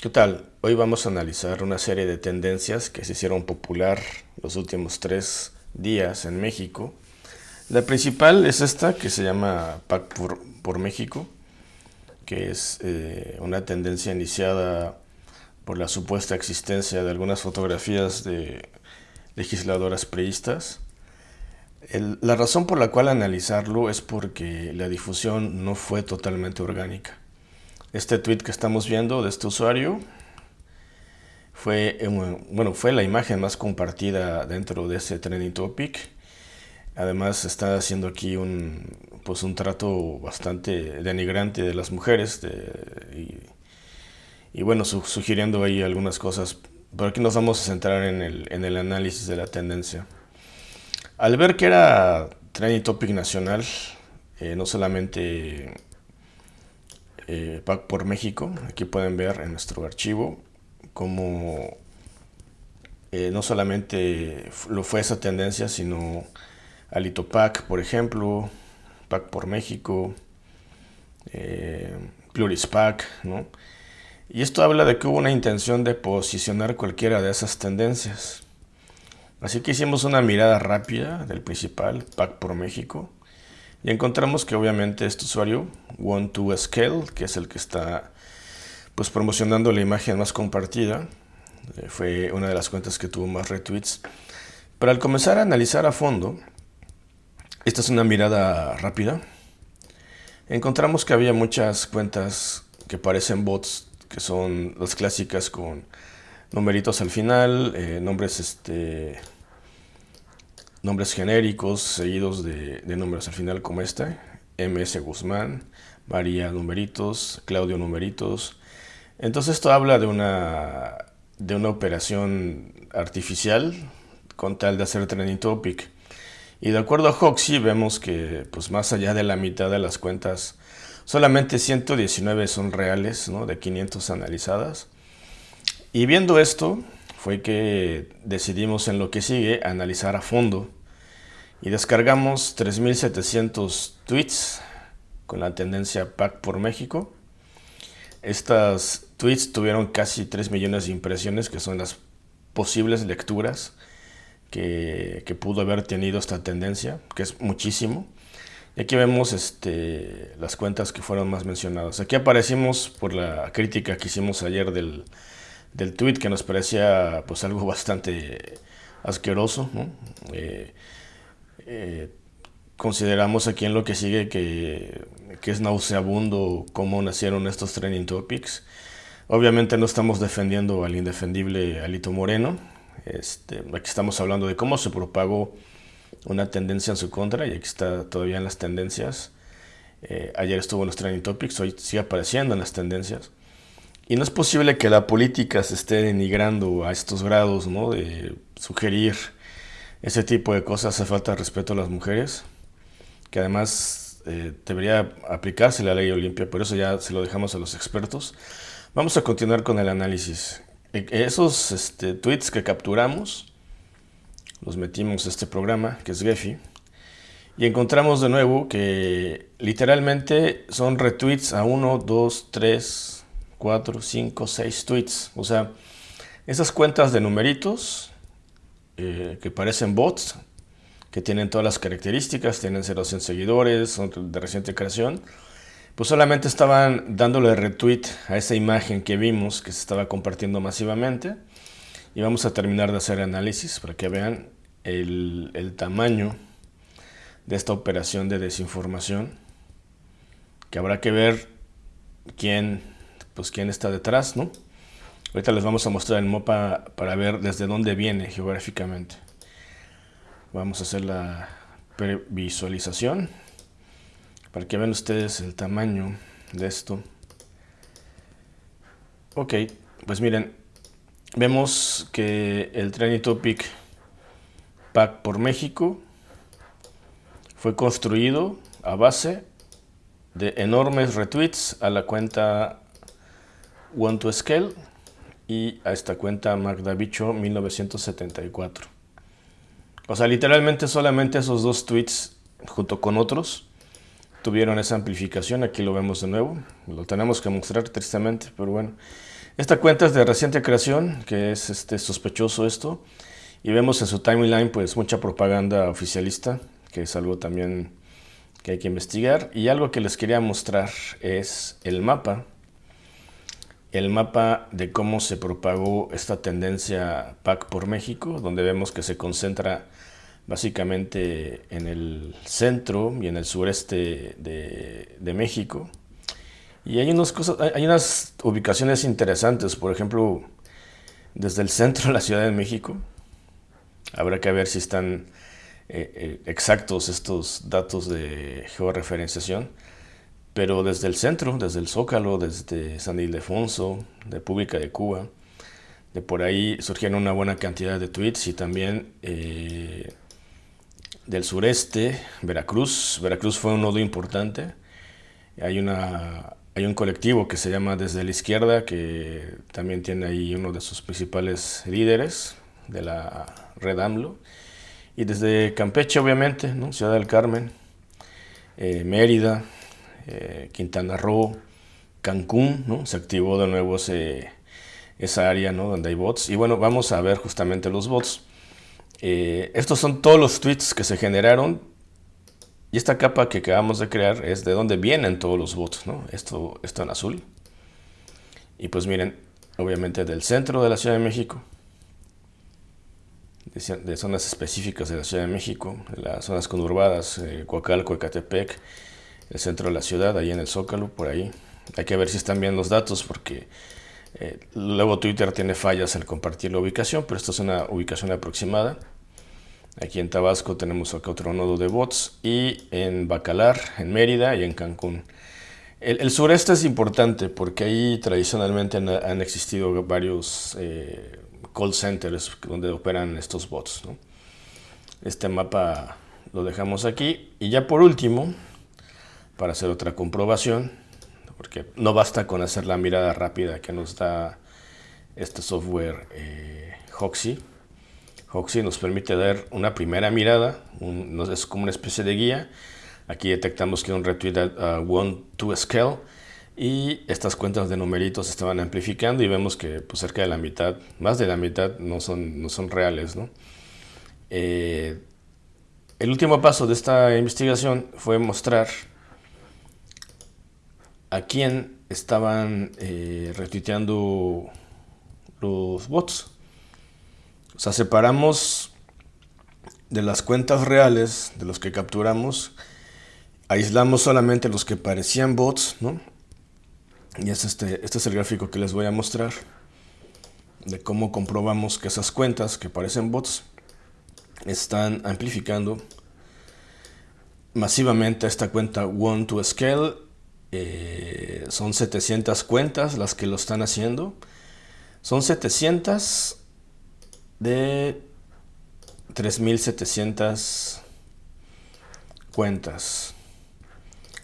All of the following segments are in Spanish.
¿Qué tal? Hoy vamos a analizar una serie de tendencias que se hicieron popular los últimos tres días en México. La principal es esta que se llama PAC por, México, que es eh, una tendencia iniciada por la supuesta existencia de algunas fotografías de legisladoras priistas. la razón por la cual analizarlo es porque la difusión no fue totalmente orgánica. Este tweet que estamos viendo de este usuario fue, bueno, fue la imagen más compartida dentro de ese trending topic. Además está haciendo aquí un, pues un trato bastante denigrante de las mujeres y, bueno, sugiriendo ahí algunas cosas. Pero aquí nos vamos a centrar en el, en el análisis de la tendencia. Al ver que era trending topic nacional, eh, no solamente eh, por México. Aquí pueden ver en nuestro archivo cómo eh, no solamente lo fue esa tendencia, sino Alito PAC, por ejemplo, PAC por México, eh, Pluris PAC, ¿no? Y esto habla de que hubo una intención de posicionar cualquiera de esas tendencias. Así que hicimos una mirada rápida del principal, PAC por México, y encontramos que obviamente este usuario, one to scale que es el que está pues promocionando la imagen más compartida, eh, fue una de las cuentas que tuvo más retweets. Pero al comenzar a analizar a fondo, esta es una mirada rápida, encontramos que había muchas cuentas que parecen bots, que son las clásicas con numeritos al final, eh, nombres este, nombres genéricos seguidos de, números al final como este, MS Guzmán, María Numeritos, Claudio Numeritos. Entonces esto habla de una, de una operación artificial con tal de hacer trending topic. Y de acuerdo a Hoxie vemos que pues más allá de la mitad de las cuentas, solamente 119 son reales, ¿no? de 500 analizadas. Y viendo esto, fue que decidimos en lo que sigue analizar a fondo y descargamos 3700 tweets con la tendencia PAC por México. Estas tweets tuvieron casi 3 millones de impresiones que son las posibles lecturas que, pudo haber tenido esta tendencia, que es muchísimo. Y aquí vemos este, las cuentas que fueron más mencionadas. Aquí aparecimos por la crítica que hicimos ayer del, del tweet que nos parecía pues algo bastante asqueroso. Eh, eh, consideramos aquí en lo que sigue que, es nauseabundo cómo nacieron estos trending topics. Obviamente no estamos defendiendo al indefendible Alito Moreno. Este, aquí estamos hablando de cómo se propagó una tendencia en su contra y aquí está todavía en las tendencias. Eh, ayer estuvo en los trending topics, hoy sigue apareciendo en las tendencias. Y no es posible que la política se esté denigrando a estos grados, ¿no? De sugerir ese tipo de cosas, hace falta respeto a las mujeres, que además eh, debería aplicarse la ley Olimpia, por eso ya se lo dejamos a los expertos. Vamos a continuar con el análisis. E, esos este, tweets que capturamos, los metimos a este programa, que es Gephi, y encontramos de nuevo que literalmente son retweets a 1, 2, 3, 4, 5, 6 tweets. O sea, esas cuentas de numeritos eh, que parecen bots, que tienen todas las características, tienen 0 100 seguidores, son de reciente creación, pues solamente estaban dándole retweet a esa imagen que vimos que se estaba compartiendo masivamente. Y vamos a terminar de hacer análisis para que vean el, el tamaño de esta operación de desinformación, que habrá que ver quién pues quién está detrás, ¿no? Ahorita les vamos a mostrar el mapa para ver desde dónde viene geográficamente. Vamos a hacer la previsualización para que vean ustedes el tamaño de esto. Ok, pues miren, vemos que el Trending Topic Pack por México fue construido a base de enormes retweets a la cuenta One to Scale y a esta cuenta Magda Bicho 1974. O sea, literalmente solamente esos dos tweets junto con otros tuvieron esa amplificación. Aquí lo vemos de nuevo. Lo tenemos que mostrar tristemente, pero bueno. Esta cuenta es de reciente creación, que es este, sospechoso esto. Y vemos en su timeline pues mucha propaganda oficialista, que es algo también que hay que investigar. Y algo que les quería mostrar es el mapa. El mapa de cómo se propagó esta tendencia PAC por México, donde vemos que se concentra básicamente en el centro y en el sureste de, México y hay, unas cosas, hay unas ubicaciones interesantes, por ejemplo, desde el centro de la Ciudad de México. Habrá que ver si están eh, eh, exactos estos datos de georreferenciación. Pero desde el centro, desde el Zócalo, desde San Ildefonso, República de Cuba, de por ahí surgieron una buena cantidad de tweets y también eh, del sureste, Veracruz. Veracruz fue un nodo importante. Hay una hay un colectivo que se llama Desde la Izquierda, que también tiene ahí uno de sus principales líderes de la red AMLO. Y desde Campeche, obviamente, ¿no? Ciudad del Carmen, eh, Mérida, eh, Quintana Roo, Cancún, ¿no? se activó de nuevo esa área ¿no? donde hay bots. Y bueno, vamos a ver justamente los bots. Eh, estos son todos los tweets que se generaron y esta capa que acabamos de crear es de donde vienen todos los bots. Esto, esto en azul. Y pues miren, obviamente del centro de la Ciudad de México, de, zonas específicas de la Ciudad de México, las zonas conurbadas, eh, Coacalco, Ecatepec, el centro de la ciudad, ahí en el Zócalo, por ahí. Hay que ver si están bien los datos porque eh, luego Twitter tiene fallas al compartir la ubicación, pero esto es una ubicación aproximada. Aquí en Tabasco tenemos otro nodo de bots y en Bacalar, en Mérida y en Cancún. El, sureste es importante porque ahí tradicionalmente han, existido varios eh, call centers donde operan estos bots. Este mapa lo dejamos aquí y ya por último, para hacer otra comprobación, porque no basta con hacer la mirada rápida que nos da este software eh, Hoxie, Hoxie nos permite dar una primera mirada, es como una especie de guía. Aquí detectamos que un retweet a one to scale y estas cuentas de numeritos estaban amplificando y vemos que pues, cerca de la mitad, más de la mitad no son, no son reales. Eh, el último paso de esta investigación fue mostrar a quién estaban eh, retuiteando los bots. O sea, separamos de las cuentas reales, de los que capturamos, aislamos solamente los que parecían bots, ¿no? Y es este, este es el gráfico que les voy a mostrar de cómo comprobamos que esas cuentas que parecen bots están amplificando masivamente esta cuenta One to Scale. Eh, son 700 cuentas las que lo están haciendo. Son 700 de 3.700 cuentas.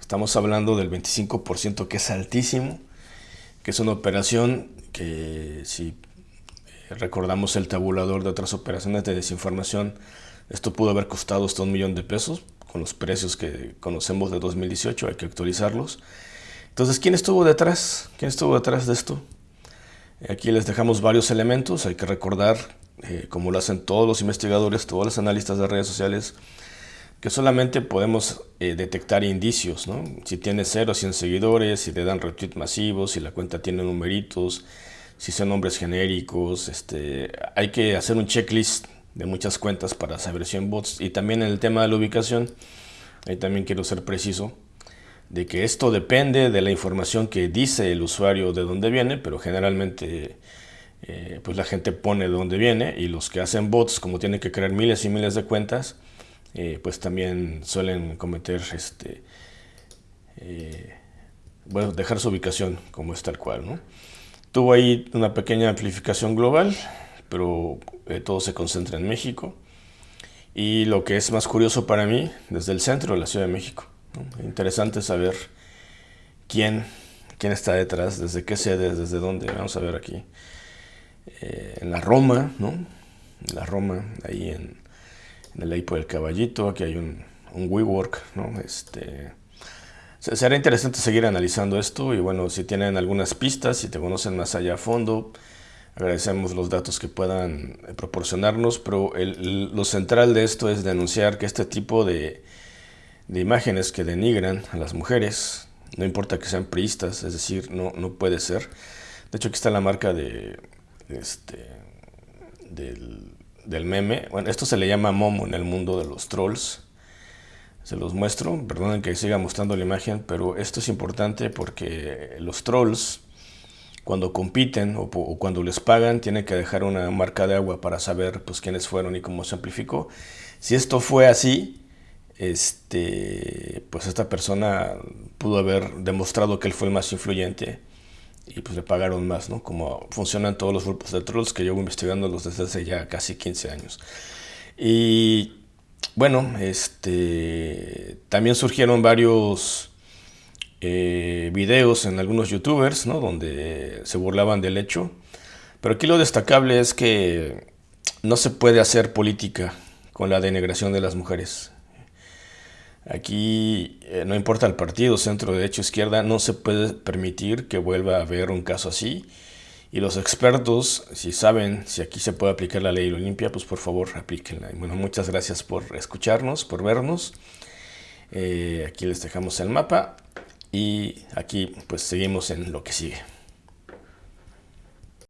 Estamos hablando del 25% que es altísimo, que es una operación que si recordamos el tabulador de otras operaciones de desinformación, esto pudo haber costado hasta un millón de pesos con los precios que conocemos de 2018, hay que actualizarlos. Entonces, ¿quién estuvo detrás? ¿Quién estuvo detrás de esto? Aquí les dejamos varios elementos, hay que recordar eh, como lo hacen todos los investigadores, todos los analistas de redes sociales, que solamente podemos eh, detectar indicios, ¿no? Si tiene 0 100 seguidores, si le dan retweet masivos, si la cuenta tiene numeritos, si son nombres genéricos, este, hay que hacer un checklist de muchas cuentas para saber si son bots. Y también en el tema de la ubicación, ahí también quiero ser preciso, de que esto depende de la información que dice el usuario de dónde viene, pero generalmente eh, pues la gente pone de dónde viene y los que hacen bots, como tienen que crear miles y miles de cuentas, eh, pues también suelen cometer, este, eh, bueno, dejar su ubicación como es tal cual, ¿no? Tuvo ahí una pequeña amplificación global, pero todo se concentra en México. Y lo que es más curioso para mí, desde el centro de la Ciudad de México. Interesante saber quién, quién está detrás, desde qué sede, desde dónde. Vamos a ver aquí. Eh, en la Roma, ¿no? En la Roma, ahí en, el Aipo del Caballito, aquí hay un, un WeWork, ¿no? Este, será interesante seguir analizando esto y bueno, si tienen algunas pistas, si te conocen más allá a fondo, agradecemos los datos que puedan eh, proporcionarnos, pero lo central de esto es denunciar que este tipo de, imágenes que denigran a las mujeres, no importa que sean priistas, es decir, no, no puede ser. De hecho, aquí está la marca de, este, del, del meme. Bueno, esto se le llama Momo en el mundo de los trolls se los muestro, perdonen que siga mostrando la imagen, pero esto es importante porque los trolls, cuando compiten o, cuando les pagan, tienen que dejar una marca de agua para saber pues, quiénes fueron y cómo se amplificó. Si esto fue así, este, pues esta persona pudo haber demostrado que él fue el más influyente y pues le pagaron más, ¿no? Como funcionan todos los grupos de trolls que llevo investigándolos desde hace ya casi 15 años. Y bueno, este, también surgieron varios eh, videos en algunos youtubers, ¿no? Donde se burlaban del hecho. Pero aquí lo destacable es que no se puede hacer política con la denegración de las mujeres. Aquí eh, no importa el partido, centro, derecho, izquierda, no se puede permitir que vuelva a haber un caso así y los expertos, si saben si aquí se puede aplicar la ley Olimpia, pues por favor aplíquenla. bueno, muchas gracias por escucharnos, por vernos. Eh, aquí les dejamos el mapa y aquí pues seguimos en lo que sigue.